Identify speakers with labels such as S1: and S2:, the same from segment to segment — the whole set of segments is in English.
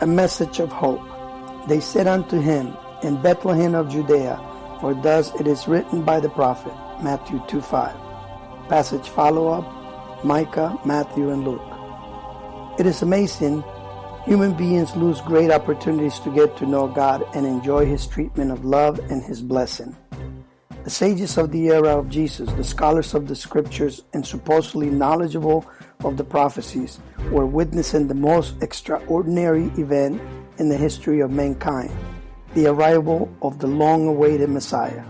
S1: a message of hope. They said unto him, In Bethlehem of Judea, for thus it is written by the prophet, Matthew 2 5. Passage follow up, Micah, Matthew, and Luke. It is amazing human beings lose great opportunities to get to know God and enjoy His treatment of love and His blessing. The sages of the era of Jesus, the scholars of the scriptures, and supposedly knowledgeable of the prophecies were witnessing the most extraordinary event in the history of mankind the arrival of the long awaited Messiah.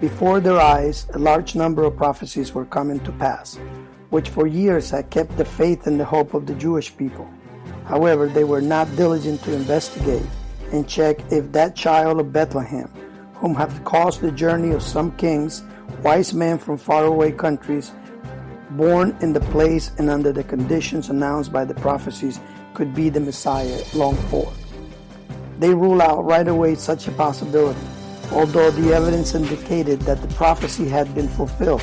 S1: Before their eyes, a large number of prophecies were coming to pass, which for years had kept the faith and the hope of the Jewish people. However, they were not diligent to investigate and check if that child of Bethlehem, whom had caused the journey of some kings, wise men from faraway countries, born in the place and under the conditions announced by the prophecies, could be the Messiah longed for. They rule out right away such a possibility, although the evidence indicated that the prophecy had been fulfilled.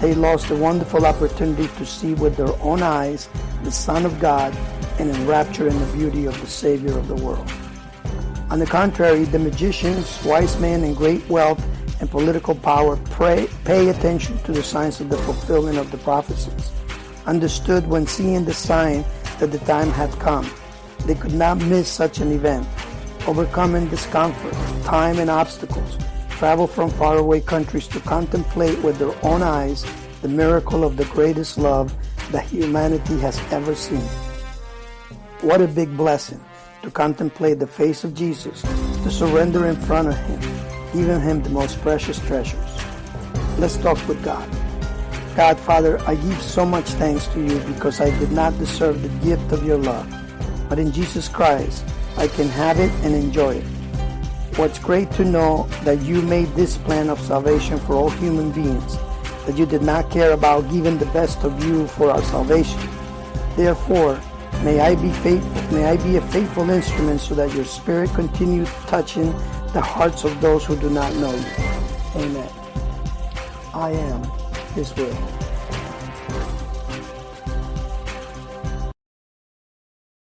S1: They lost a wonderful opportunity to see with their own eyes the Son of God and enrapture in the beauty of the Savior of the world. On the contrary, the magicians, wise men, and great wealth and political power pray, pay attention to the signs of the fulfillment of the prophecies, understood when seeing the sign that the time had come. They could not miss such an event. Overcoming discomfort, time, and obstacles, travel from faraway countries to contemplate with their own eyes the miracle of the greatest love that humanity has ever seen. What a big blessing to contemplate the face of Jesus, to surrender in front of Him, giving Him the most precious treasures. Let's talk with God. God, Father, I give so much thanks to you because I did not deserve the gift of your love. But in Jesus Christ, I can have it and enjoy it. What's great to know that you made this plan of salvation for all human beings, that you did not care about giving the best of you for our salvation. Therefore, may I be faithful, may I be a faithful instrument so that your spirit continue touching the hearts of those who do not know you. Amen. I am his will.